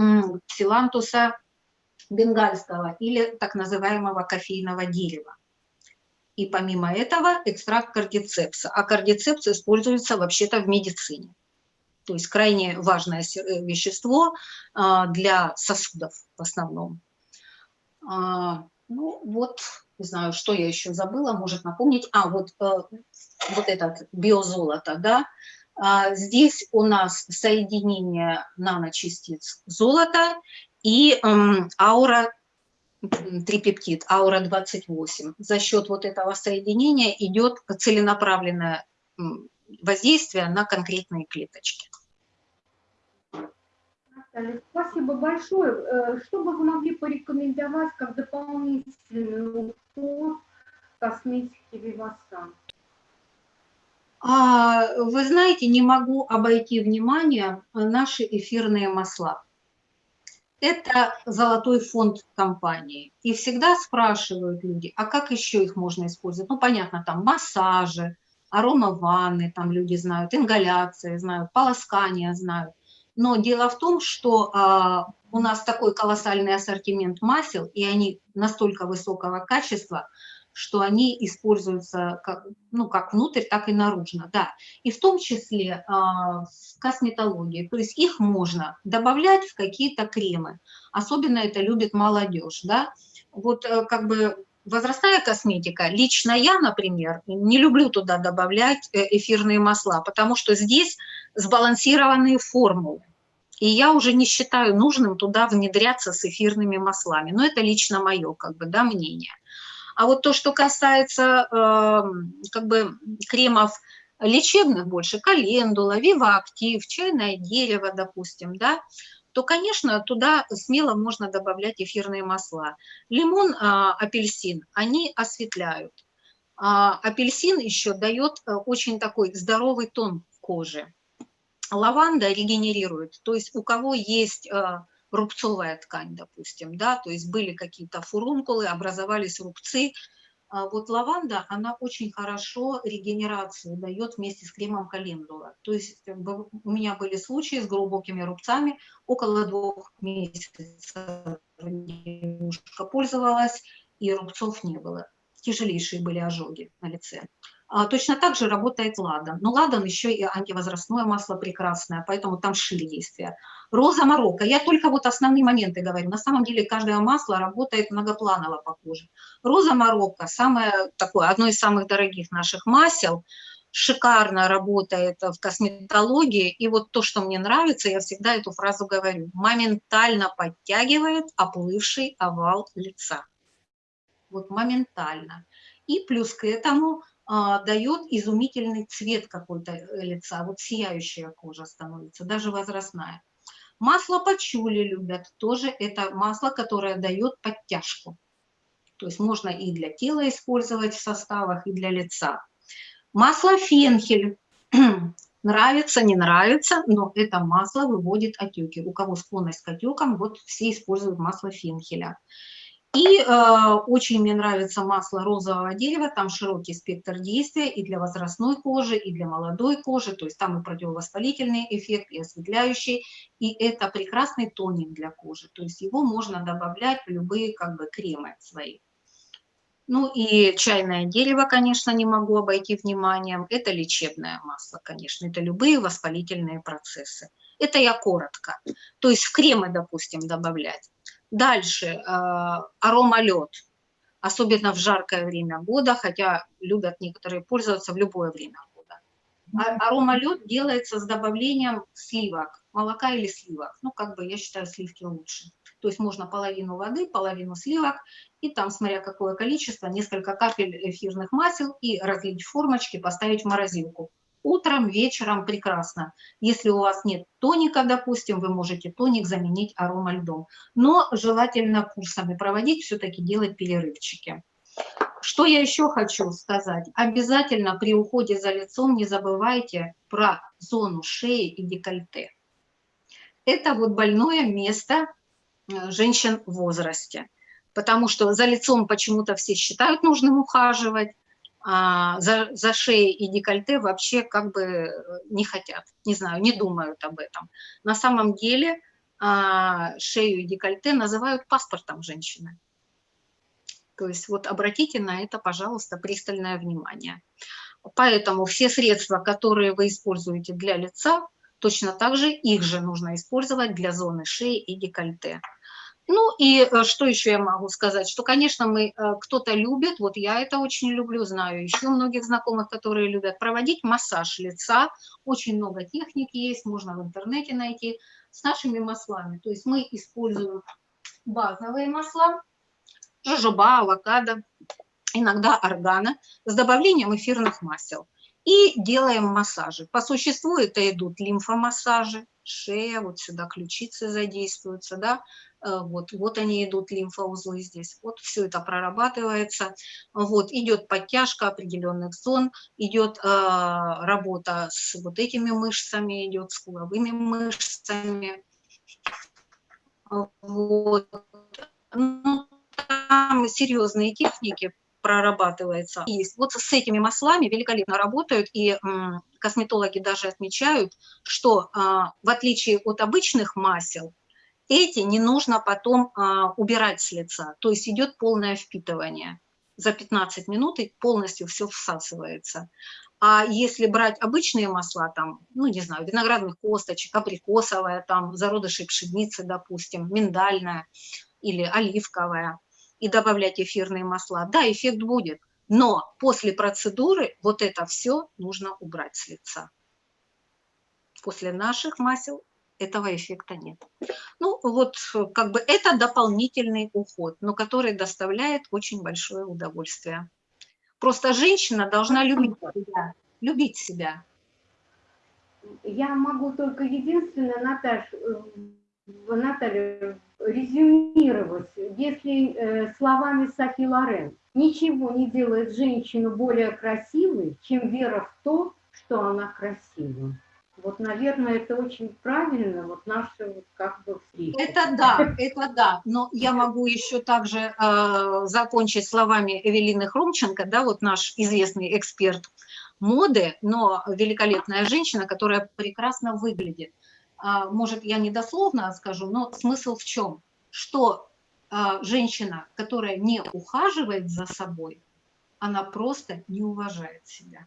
псилантуса бенгальского или так называемого кофейного дерева. И помимо этого экстракт кардицепса. А кардицепс используется вообще-то в медицине то есть крайне важное э, вещество а, для сосудов в основном. А, ну вот, не знаю, что я еще забыла, может напомнить. А, вот, э, вот этот биозолото, да, а, здесь у нас соединение наночастиц золота и аура трипептид, аура 28. За счет вот этого соединения идет целенаправленное воздействие на конкретные клеточки. Спасибо большое. Э, что бы вы могли порекомендовать как дополнительный уход косметики Вивасан? А, вы знаете, не могу обойти внимание наши эфирные масла. Это золотой фонд компании. И всегда спрашивают люди, а как еще их можно использовать? Ну, понятно, там массажи, арома ванны, там люди знают, ингаляции знают, полоскание знают. Но дело в том, что а, у нас такой колоссальный ассортимент масел, и они настолько высокого качества, что они используются как, ну, как внутрь, так и наружно, да. И в том числе а, в косметологии, то есть их можно добавлять в какие-то кремы. Особенно это любит молодежь, да. Вот э, как бы возрастная косметика, лично я, например, не люблю туда добавлять э, эфирные масла, потому что здесь сбалансированные формулы. И я уже не считаю нужным туда внедряться с эфирными маслами. Но это лично мое как бы, да, мнение. А вот то, что касается э, как бы кремов лечебных больше, календула, вивактив, чайное дерево, допустим, да, то, конечно, туда смело можно добавлять эфирные масла. Лимон, а, апельсин, они осветляют. А, апельсин еще дает э, очень такой здоровый тон кожи. Лаванда регенерирует, то есть у кого есть э, рубцовая ткань, допустим, да, то есть были какие-то фурункулы, образовались рубцы, а вот лаванда, она очень хорошо регенерацию дает вместе с кремом календула. То есть у меня были случаи с глубокими рубцами, около двух месяцев девушка пользовалась, и рубцов не было. Тяжелейшие были ожоги на лице. А, Точно так же работает ладан. Но ладан еще и антивозрастное масло прекрасное, поэтому там шире действие. Роза Марокко. Я только вот основные моменты говорю. На самом деле каждое масло работает многопланово по коже. Роза Марокко самое такое, одно из самых дорогих наших масел. Шикарно работает в косметологии. И вот то, что мне нравится, я всегда эту фразу говорю. Моментально подтягивает оплывший овал лица. Вот моментально. И плюс к этому дает изумительный цвет какой-то э, лица, вот сияющая кожа становится, даже возрастная. Масло пачули любят, тоже это масло, которое дает подтяжку. То есть можно и для тела использовать в составах, и для лица. Масло фенхель. нравится, не нравится, но это масло выводит отеки. У кого склонность к отекам, вот все используют масло фенхеля. И э, очень мне нравится масло розового дерева, там широкий спектр действия и для возрастной кожи, и для молодой кожи, то есть там и противовоспалительный эффект, и осветляющий, и это прекрасный тоник для кожи, то есть его можно добавлять в любые как бы кремы свои. Ну и чайное дерево, конечно, не могу обойти вниманием, это лечебное масло, конечно, это любые воспалительные процессы. Это я коротко, то есть в кремы, допустим, добавлять. Дальше а, аромалед, особенно в жаркое время года, хотя любят некоторые пользоваться в любое время года. А, аромалед делается с добавлением сливок, молока или сливок. Ну, как бы я считаю, сливки лучше. То есть можно половину воды, половину сливок, и там, смотря какое количество, несколько капель эфирных масел и разлить в формочки, поставить в морозилку. Утром, вечером прекрасно. Если у вас нет тоника, допустим, вы можете тоник заменить аромальдом. Но желательно курсами проводить, все-таки делать перерывчики. Что я еще хочу сказать? Обязательно при уходе за лицом не забывайте про зону шеи и декольте. Это вот больное место э, женщин в возрасте. Потому что за лицом почему-то все считают нужным ухаживать, а, за, за шеей и декольте вообще как бы э, не хотят, не знаю, не думают об этом. На самом деле а, шею и декольте называют паспортом женщины. То есть вот обратите на это, пожалуйста, пристальное внимание. Поэтому все средства, которые вы используете для лица, точно так же их же нужно использовать для зоны шеи и декольте. Ну и э, что еще я могу сказать, что, конечно, мы э, кто-то любит, вот я это очень люблю, знаю еще многих знакомых, которые любят проводить массаж лица, очень много техник есть, можно в интернете найти, с нашими маслами. То есть мы используем базовые масла, жожоба, авокадо, иногда органа, с добавлением эфирных масел. И делаем массажи. По существу это идут лимфомассажи, шея, вот сюда ключицы задействуются, да, вот, вот они идут, лимфоузлы здесь, вот все это прорабатывается, вот, идет подтяжка определенных зон, идет э, работа с вот этими мышцами, идет с куловыми мышцами, вот, ну, там серьезные техники прорабатывается. Есть. Вот с этими маслами великолепно работают, и косметологи даже отмечают, что а, в отличие от обычных масел, эти не нужно потом а, убирать с лица, то есть идет полное впитывание. За 15 минут и полностью все всасывается. А если брать обычные масла, там, ну, не знаю, виноградных косточек, абрикосовая, там, зародыши пшеницы, допустим, миндальная или оливковая, и добавлять эфирные масла, да, эффект будет, но после процедуры вот это все нужно убрать с лица. После наших масел этого эффекта нет. Ну, вот как бы это дополнительный уход, но который доставляет очень большое удовольствие. Просто женщина должна любить себя, любить себя. Я могу только единственное, Наташ, э, Наталья, резюмировать, если э, словами Софи Лорен, ничего не делает женщину более красивой, чем вера в то, что она красива. Вот, наверное, это очень правильно, вот наша вот как бы встреча. Это да, это да, но я могу еще также э, закончить словами Эвелины Хромченко, да, вот наш известный эксперт моды, но великолепная женщина, которая прекрасно выглядит. А, может, я недословно скажу, но смысл в чем? Что а, женщина, которая не ухаживает за собой, она просто не уважает себя.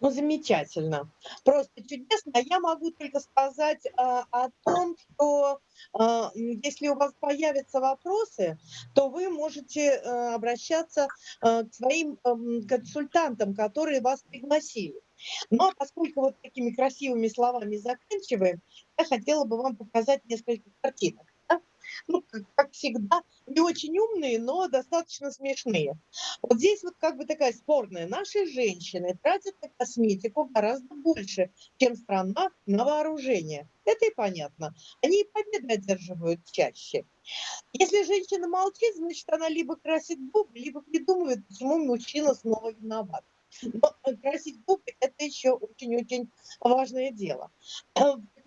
Ну, замечательно. Просто чудесно. Я могу только сказать а, о том, что а, если у вас появятся вопросы, то вы можете а, обращаться а, к своим а, консультантам, которые вас пригласили. Но поскольку вот такими красивыми словами заканчиваем, я хотела бы вам показать несколько картинок ну, как, как всегда, не очень умные, но достаточно смешные. Вот здесь вот как бы такая спорная. Наши женщины тратят на косметику гораздо больше, чем страна на вооружение. Это и понятно. Они и победы одерживают чаще. Если женщина молчит, значит, она либо красит губы, либо придумывает, почему мужчина снова виноват. Но красить губы – это еще очень-очень важное дело.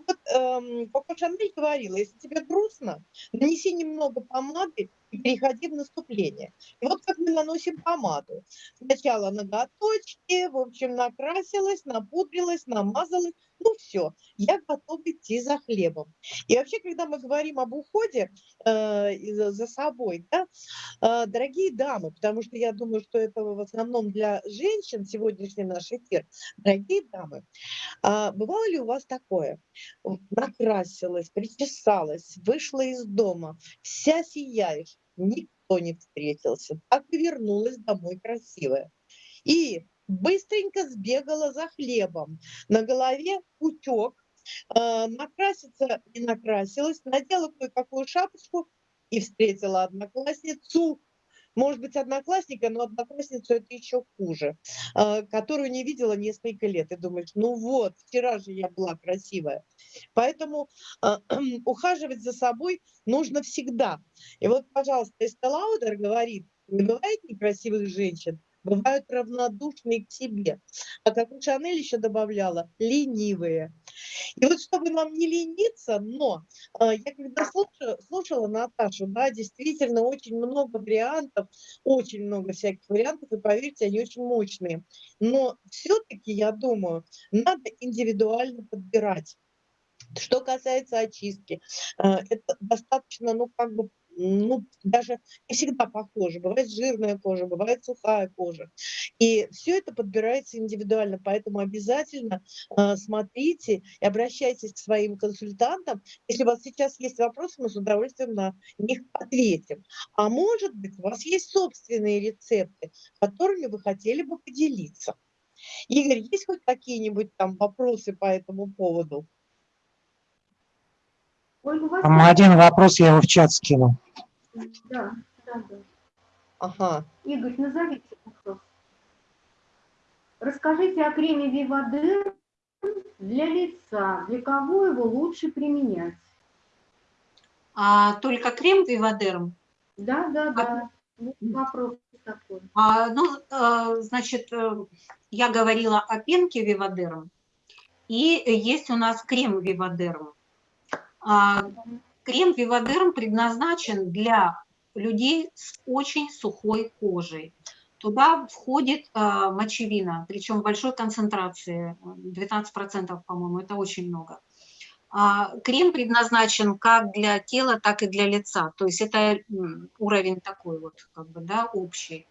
Вот эм, Коко Шанель говорила, если тебе грустно, нанеси немного помады и переходи в наступление. И вот как мы наносим помаду. Сначала ноготочки, в общем, накрасилась, напудрилась, намазалась. Ну все, я готова идти за хлебом. И вообще, когда мы говорим об уходе э, за собой, да, э, дорогие дамы, потому что я думаю, что это в основном для женщин сегодняшний наш эфир, дорогие дамы, э, бывало ли у вас такое? Накрасилась, причесалась, вышла из дома, вся сияешь, никто не встретился. Так и вернулась домой красивая. И быстренько сбегала за хлебом. На голове утек, э, накраситься не накрасилась, надела кое-какую шапочку и встретила одноклассницу, может быть, одноклассника, но одноклассницу это еще хуже, э, которую не видела несколько лет. И думаешь, ну вот, вчера же я была красивая. Поэтому э, ухаживать за собой нужно всегда. И вот, пожалуйста, Эстелаудер говорит, не бывает некрасивых женщин, бывают равнодушные к себе. А как у Шанель еще добавляла, ленивые. И вот чтобы нам не лениться, но э, я когда слушала, слушала Наташу, да, действительно очень много вариантов, очень много всяких вариантов, и поверьте, они очень мощные. Но все-таки, я думаю, надо индивидуально подбирать. Что касается очистки, э, это достаточно, ну, как бы ну, даже не всегда похожи. Бывает жирная кожа, бывает сухая кожа. И все это подбирается индивидуально, поэтому обязательно э, смотрите и обращайтесь к своим консультантам. Если у вас сейчас есть вопросы, мы с удовольствием на них ответим. А может быть, у вас есть собственные рецепты, которыми вы хотели бы поделиться. Игорь, есть хоть какие-нибудь там вопросы по этому поводу? Там один вопрос, я его в чат скину. Да, да, да. Ага. Игорь, назовите вопрос. Расскажите о креме Вивадер для лица. Для кого его лучше применять? А, только крем Вивадерм? Да, да, да. Вот вопрос такой. А, ну, а, значит, э, я говорила о пенке Вивадерм. И есть у нас крем Вивадерм. А, крем Вивадерм предназначен для людей с очень сухой кожей. Туда входит э, мочевина, причем большой концентрации, 12%, по-моему, это очень много. А, крем предназначен как для тела, так и для лица, то есть это уровень такой вот, как бы, да, общий.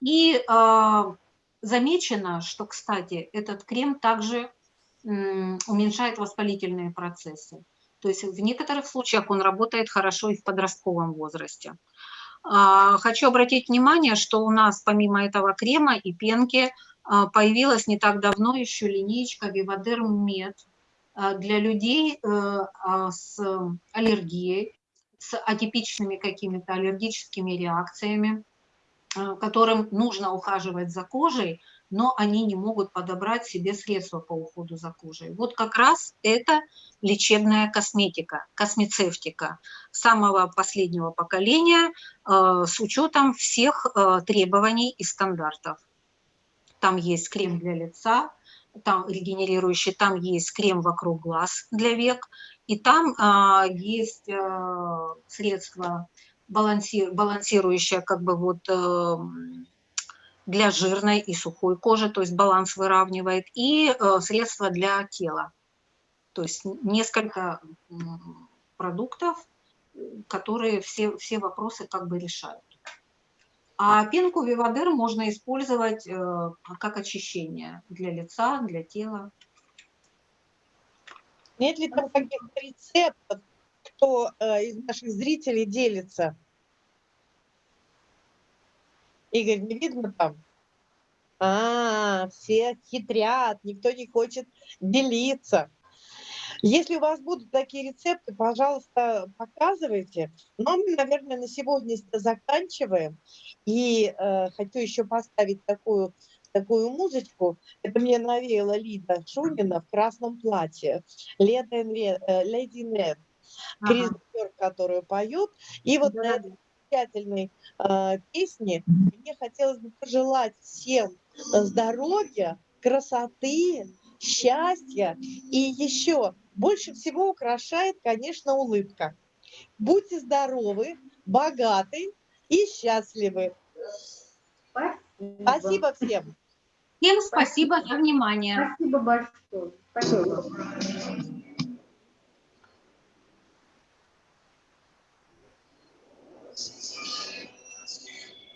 И э, замечено, что, кстати, этот крем также э, уменьшает воспалительные процессы. То есть в некоторых случаях он работает хорошо и в подростковом возрасте. А, хочу обратить внимание, что у нас помимо этого крема и пенки а, появилась не так давно еще линейка Vivadерm Med а, для людей э, с аллергией, с атипичными какими-то аллергическими реакциями, которым нужно ухаживать за кожей, но они не могут подобрать себе средства по уходу за кожей. Вот как раз это лечебная косметика, космецевтика самого последнего поколения э, с учетом всех э, требований и стандартов. Там есть крем для лица, там регенерирующий, там есть крем вокруг глаз для век, и там э, есть э, средство балансир, балансирующее как бы вот э, для жирной и сухой кожи, то есть баланс выравнивает, и э, средства для тела. То есть несколько продуктов, которые все, все вопросы как бы решают. А пенку Вивадер можно использовать э, как очищение для лица, для тела. Нет ли там каких-то рецептов, кто э, из наших зрителей делится? Игорь, не видно там? А, все хитрят, никто не хочет делиться. Если у вас будут такие рецепты, пожалуйста, показывайте. Но мы, наверное, на сегодня заканчиваем. И э, хочу еще поставить такую, такую музычку. Это мне навеяла Лида Шунина в красном платье. Леди Нед. Крис Бёрк, которую поет. И вот на этой замечательной э, песне мне хотелось бы пожелать всем здоровья, красоты, счастья и еще больше всего украшает, конечно, улыбка. Будьте здоровы, богаты и счастливы. Спасибо. Спасибо всем. Всем спасибо за внимание. Спасибо большое. Спасибо.